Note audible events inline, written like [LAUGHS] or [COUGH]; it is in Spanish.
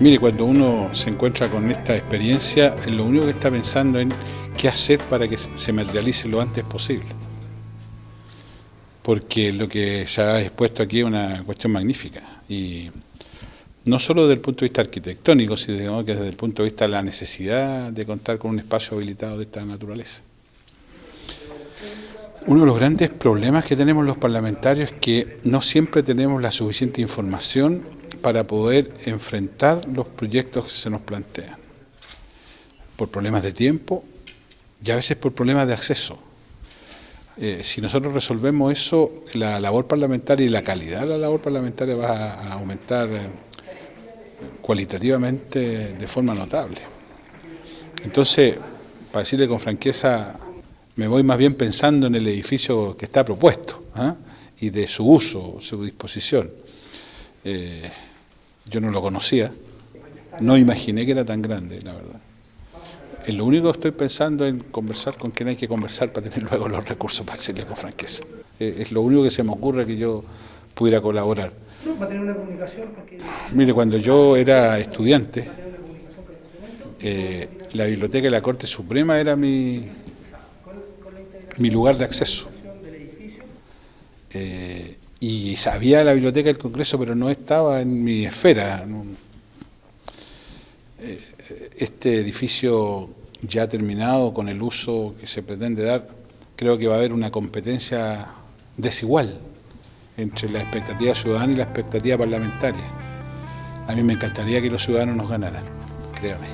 Mire, cuando uno se encuentra con esta experiencia, lo único que está pensando en qué hacer para que se materialice lo antes posible. Porque lo que se ha expuesto aquí es una cuestión magnífica. Y no solo desde el punto de vista arquitectónico, sino que desde el punto de vista de la necesidad de contar con un espacio habilitado de esta naturaleza. Uno de los grandes problemas que tenemos los parlamentarios es que no siempre tenemos la suficiente información para poder enfrentar los proyectos que se nos plantean. Por problemas de tiempo y a veces por problemas de acceso. Eh, si nosotros resolvemos eso, la labor parlamentaria y la calidad de la labor parlamentaria va a, aumentar eh, cualitativamente de forma notable. Entonces, para decirle con franqueza, me voy más bien pensando en el edificio que está propuesto ¿ah? y de su uso, su disposición. Eh, yo no lo conocía, no imaginé que era tan grande, la verdad. Es lo único que estoy pensando en conversar con quien hay que conversar para tener [LAUGHS] luego los recursos para decirle con franqueza. Eh, es lo único que se me ocurre que yo pudiera colaborar. ¿Va a tener una comunicación? Mire, cuando yo era estudiante, eh, la biblioteca de la Corte Suprema era mi, mi lugar de acceso. Eh, y sabía la biblioteca del Congreso, pero no estaba en mi esfera. Eh, este edificio ya terminado con el uso que se pretende dar, creo que va a haber una competencia desigual entre la expectativa ciudadana y la expectativa parlamentaria. A mí me encantaría que los ciudadanos nos ganaran, créame.